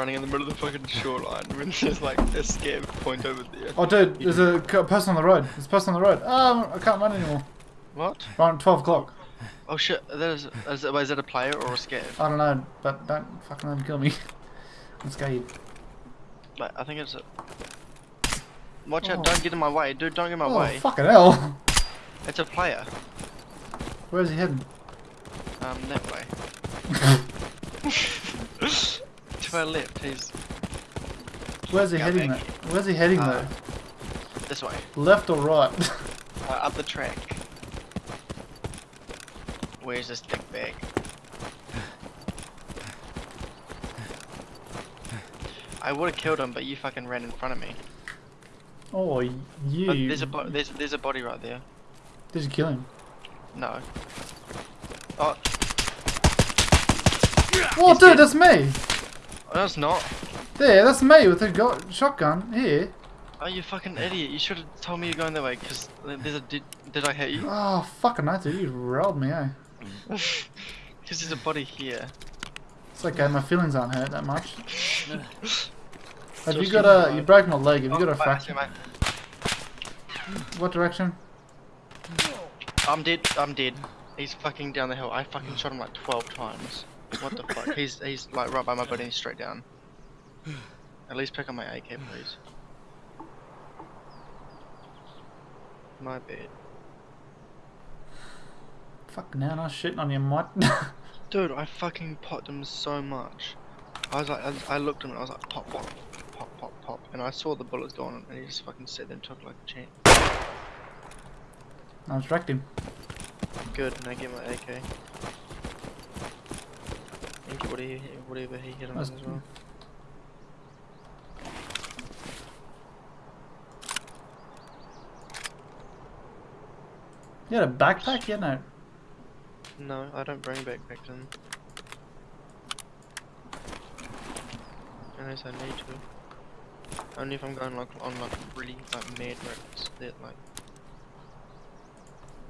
running in the middle of the fucking shoreline when there's like a Scav point over there. Oh, dude, there's a person on the road. There's a person on the road. Oh, I can't run anymore. What? Right, 12 o'clock. Oh shit, that is, is, is that a player or a Scav? I don't know, but don't fucking let him kill me. I'm scared. Like, I think it's a... Watch Oh. out, don't get in my way, dude, don't get in my oh, way. fucking hell. It's a player. Where's he heading? Um, that way. to our left, he's Where's he heading? Though? Where's he heading Uh, though? this way. Left or right? Uh, up the track. Where's this dick bag? I would have killed him, but you fucking ran in front of me. oh, But you. there's a bo there's there's a body right there. Did you kill him? No. Oh, Oh, dude, dead. that's me. No, it's not. There, that's me with a shotgun. Here. Oh, you fucking idiot! You should have told me you're going that way. Cause there's a did. Did I hit you? Oh, fucking hell, dude. You rolled me, eh? Cause there's a body here. It's okay, my feelings aren't hurt that much. Have you got a. You broke my leg. Have you got a Oh, fracture? What direction? I'm dead. I'm dead. He's fucking down the hill. I fucking shot him like 12 times. What the fuck? He's he's like right by my body and he's straight down. At least pick up my AK, please. My bad. Fuck now, I'm shitting on you, mate. Dude, I fucking popped him so much. I was like, I, I looked at him and I was like, pop, pop, pop, pop, pop. And I saw the bullets going and he just fucking sat there and took like a champ. I was wrecked him. Good, and I get my AK. Whatever he, whatever he hit him as well. You had a backpack? Yeah, no. No, I don't bring backpacks in. Unless I need to. Only if I'm going like on like really like mad roads that like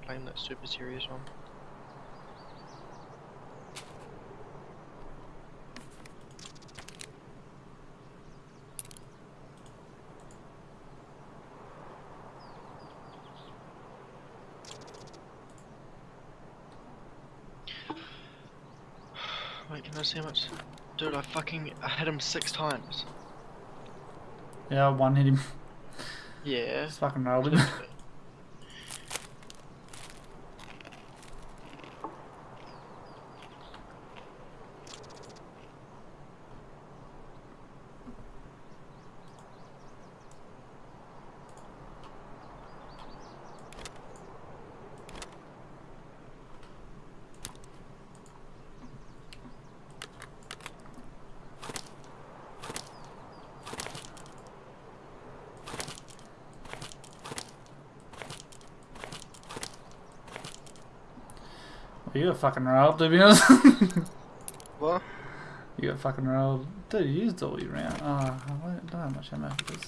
playing that super serious one. Wait, can I see how much? Dude, I fucking I hit him six times. Yeah, I one hit him. Yeah. Just fucking rolled you got fucking rolled, to be honest. What? you got fucking rolled. Dude, you used all your round. Oh, I don't have much ammo for this.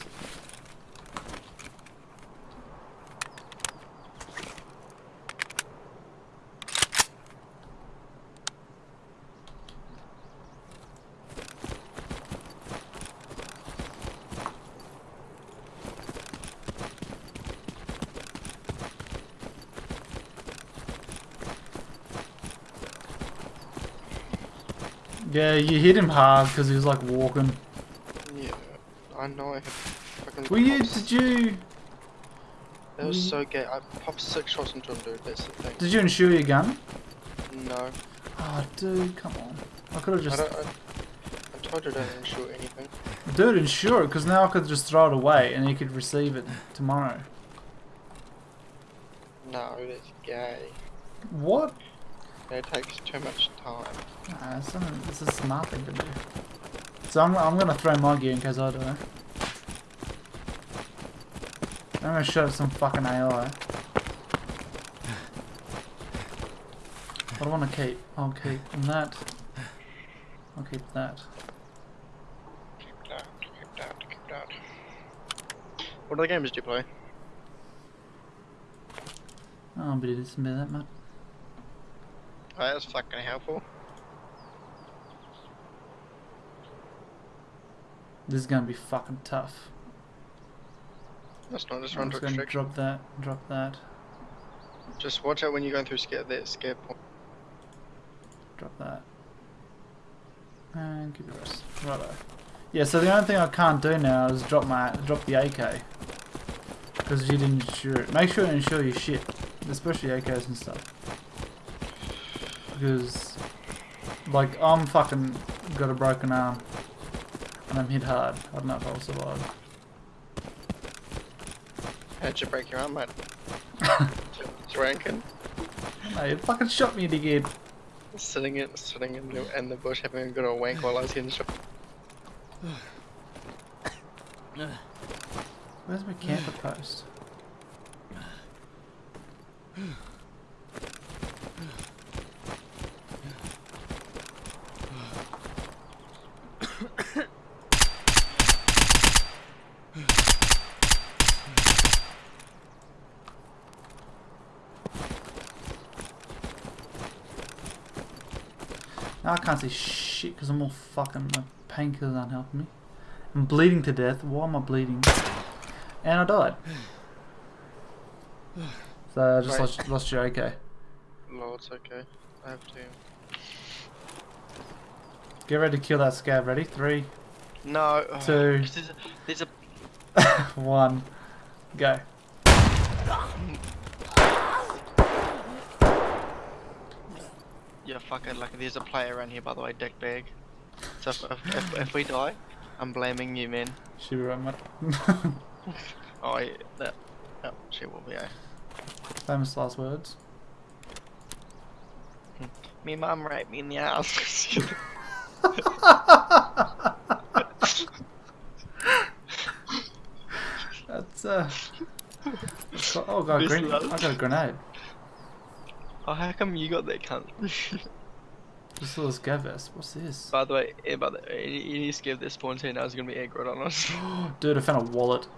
Yeah, you hit him hard because he was like walking. Yeah. I know I have fucking. Were you? Did you? That was so gay. I popped six shots into him, dude. That's the thing. Did you insure your gun? No. Oh, dude, come on. I could have I just. don't. I, I told you I didn't insure anything. Dude, insure it because now I could just throw it away and you could receive it tomorrow. No, that's gay. What? It takes too much time. Nah, it's, not, it's a smart thing to do. So I'm, I'm gonna throw my gear in case I do I'm gonna shoot at some fucking AI. What do I want to keep? I'll keep that. I'll keep that. Keep that. Keep that. Keep that. What other games do you play? Oh, but it isn't that much. That's fucking helpful. This is gonna be fucking tough. That's not just I'm run to just gonna drop that, drop that, Just watch out when you're going through Scav that Scav point. drop that. And keep the rest. Righto. Yeah, so the only thing I can't do now is drop my drop the AK. Because you didn't insure it. Make sure you insure your shit. Especially AKs and stuff. Because like I'm fucking got a broken arm. And I'm hit hard. I don't know if I'll survive. How'd you break your arm, mate? Just ranking. No, you fucking shot me again. Sitting in, sitting in the, in the bush having a good old wank while I was getting shot. Where's my camper post? can't see shit because I'm all fucking my painkillers aren't helping me. I'm bleeding to death. Why am I bleeding? And I died. So I just Right. lost, lost your AK. No, it's okay. I have to. Get ready to kill that Scav. Ready? Three, No. Two. There's a, there's a one, go. yeah, fuck it. Like there's a player around here, by the way, dick bag. So if, if, if, if we die, I'm blaming you, man. Should be right, mate. Oh, yeah, that. Oh, she will be. Eh? Famous last words. Me mum raped me in the ass. That's uh. that's oh, I got a Miss green. I got a grenade. Oh, how come you got that cunt? Just this Scav vest. What's this? by the way, yeah, by the any, any skip that spawns here now is gonna be aggro on us. Dude, I found a wallet.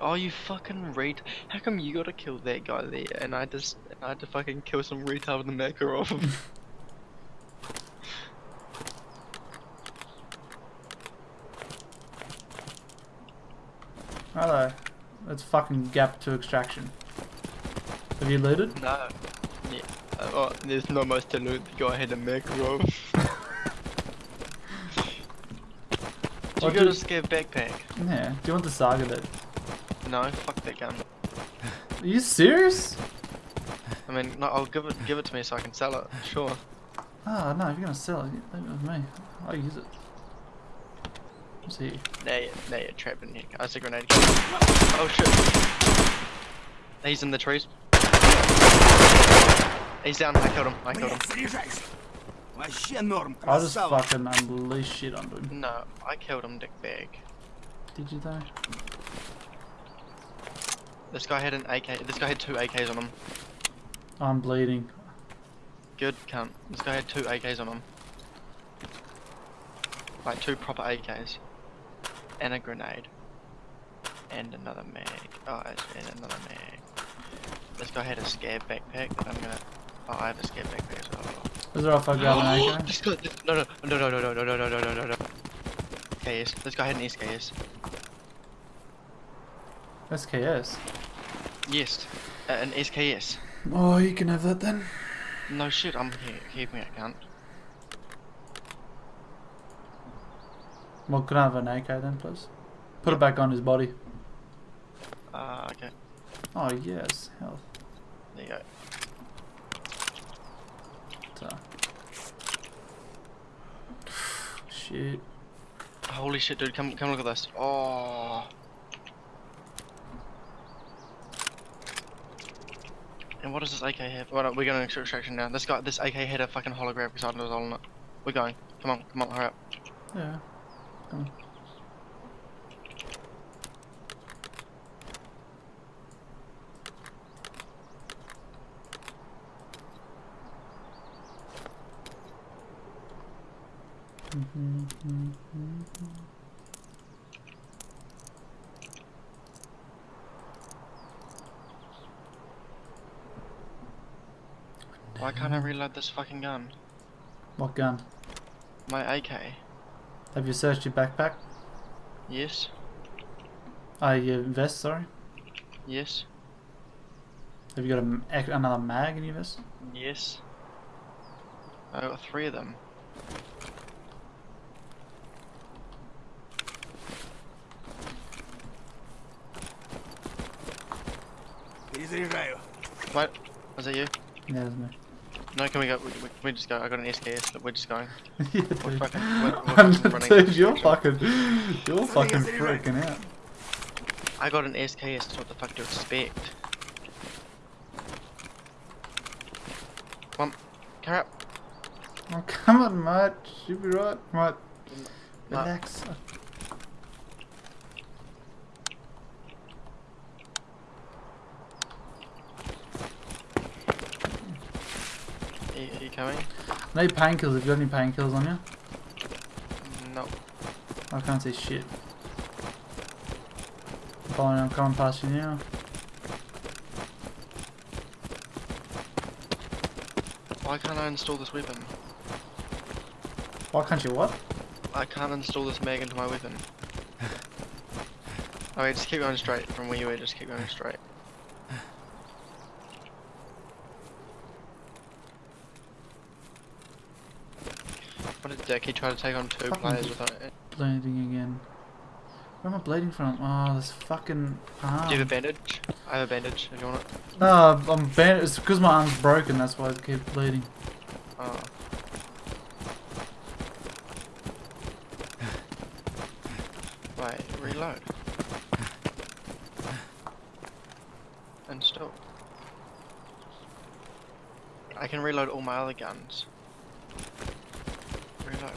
Oh, you fucking read. How come you gotta kill that guy there, and I just I had to fucking kill some retard with the Makarov him. Hello. It's fucking gap to extraction. Have you looted? no. Yeah. Oh, there's no much to loot. Go ahead and make Makarov. Did What you got a did- Scav backpack? Yeah. Do you want the saga bit? No, fuck that gun. Are you serious? I mean, no, I'll give it give it to me so I can sell it. Sure. Oh no, if you're gonna sell it, leave it with me. I'll use it. Let's see. Now you're, now you're trapped in here. I see a grenade. Oh shit. He's in the trees. He's down. I killed him. I killed him. I just fucking unleashed shit on him. No, I killed him, dickbag. Did you though? This guy had an AK. This guy had two AKs on him. I'm bleeding. Good cunt. This guy had two AKs on him. Like two proper AKs. And a grenade. And another mag. Oh, and another mag. This guy had a Scav backpack that I'm gonna Oh, I have a Scav backpack as well. Is there if I grab an AK? This guy, no, no, no, no, no, no, no, no, no, no, no, no, no. SKS. This guy had an SKS. SKS. Yes, uh, an SKS. Oh, you can have that then. No shit, I'm here, keeping it, cunt. Well, can I have an AK then, please? Put it back on his body. Uh, okay, Oh yes, health. there you go. So. Shit. Holy shit, dude, come, come look at this. Oh. And what does this AK have? No, we're going to extraction now. This guy, this AK had a fucking holographic side and was all on it. We're going. Come on, come on, hurry up. Yeah. Come on. Why can't I reload this fucking gun? What gun? My AK. Have you searched your backpack? Yes. Oh, your vest, sorry. Yes. Have you got a another mag in your vest? Yes. I got three of them. zero. What? Was that you? Yeah, was me. No, can we go? We, we, just go. I got an SKS. Look, we're just going. yeah, we're fucking, we're, we're dude, you're fucking, you're fucking freaking out. I got an SKS. What the fuck do you expect. Come on, come up. Oh, come on, mate. You'll be right, mate. Relax. No. Coming? Need painkillers. Have you got any painkillers on you? No. I can't see shit. Following, I'm coming past you now. Why can't I install this weapon? Why can't you what? I can't install this mag into my weapon. Oh wait, just keep going straight from where you were. Just keep going straight. Dick! He tried to take on two Fucking players without it. Bleeding again. Where am I bleeding from? Oh, this fucking arm. Do you have a bandage? I have a bandage. If you want it. No, I'm band. It's because my arm's broken. That's why I keep bleeding. Oh. Wait, reload. And stop. I can reload all my other guns. Reload.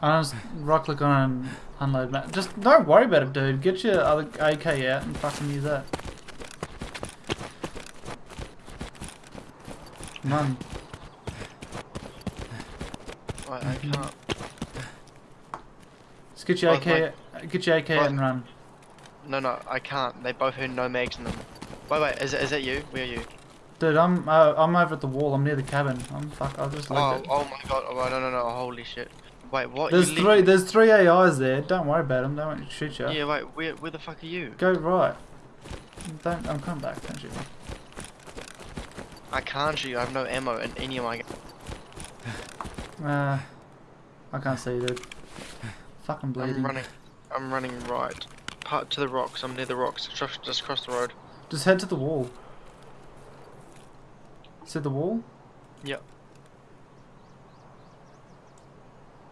I just right click on and unload. Ma- just don't worry about it, dude. Get your other AK out and fucking use that. Run. Wait, I can't. Just get your AK. Get your AK out and run. No, no, I can't. They both had no mags in them. Wait, wait, is, it- is that you? Where are you? Dude, I'm uh, I'm over at the wall. I'm near the cabin. I'm fuck. I just Oh, at. oh my god. Oh, no, no, no. Holy shit. Wait, what? There's You three. There's three AIs there. Don't worry about them. They won't shoot you. Yeah, wait, where, where the fuck are you? Go right. Don't. I'm coming back. Don't shoot me. I can't shoot. I have no ammo in any of my. Uh, I can't see, dude. Fucking bleeding. I'm running. I'm running right. Part to the rocks. I'm near the rocks. Just, just across the road. Just head to the wall. See the wall? Yep.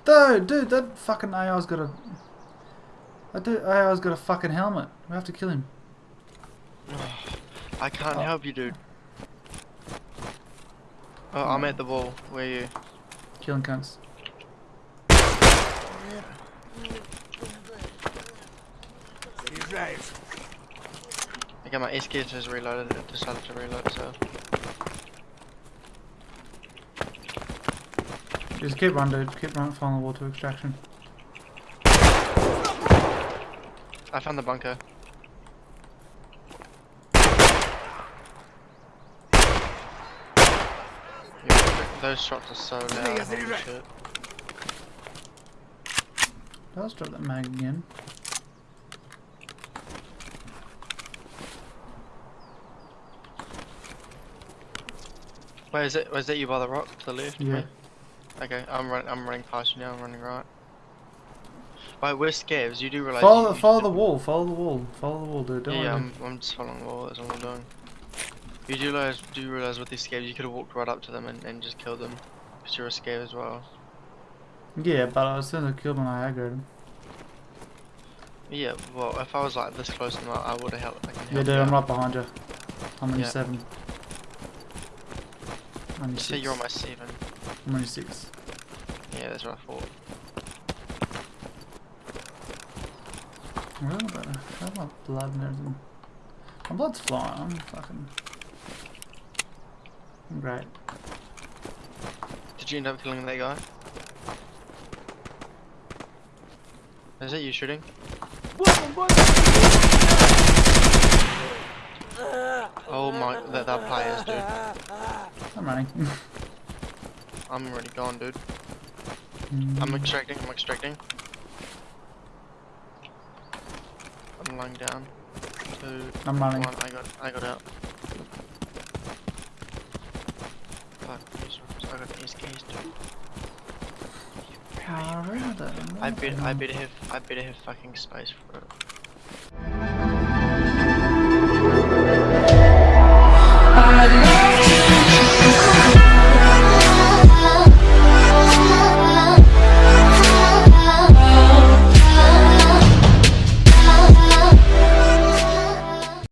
Though, dude, that fucking AI's got a... do. AI's got a fucking helmet. We have to kill him. I can't oh. help you, dude. Oh, I'm at the wall. Where are you? Killing cunts. I got my SKs just reloaded, I decided to reload, so... Just keep running, dude. Keep running, following the wall to extraction. I found the bunker. Those shots are so loud. Holy shit. Let's drop that mag again. Where is it? Was it you by the rock to the left? Yeah. Right? Okay, I'm running. I'm running past you now. I'm running right. Wait, where's Scavs? You do realize. Follow you, the, follow the wall. Follow the wall. Follow the wall, dude. Don't Yeah, worry. I'm, I'm just following the wall. That's all I'm doing. You do realize? Do you realize with these Scavs, you could have walked right up to them and, and just killed them, because you're a as well. Yeah, but as soon as I killed him, I aggroed him. Yeah. Well, if I was like this close to them, I, I would have helped. I can help Yeah, dude, you I'm right behind you. I'm on your seven. I'm on your You say six. you're on my seven. I'm on your six. Yeah, that's what I thought. Really? I have my blood and everything. My blood's flying. I'm fucking. I'm great. Did you end up killing that guy? Is that you shooting? Oh my, they're, they're players, dude. I'm running. I'm already gone, dude. Mm. I'm extracting, I'm extracting. I'm lying down. Two, I'm running. one, I got, I got out. Fuck, these rooms, I got these keys too. Really? I bet, I better have, I better have fucking space for it.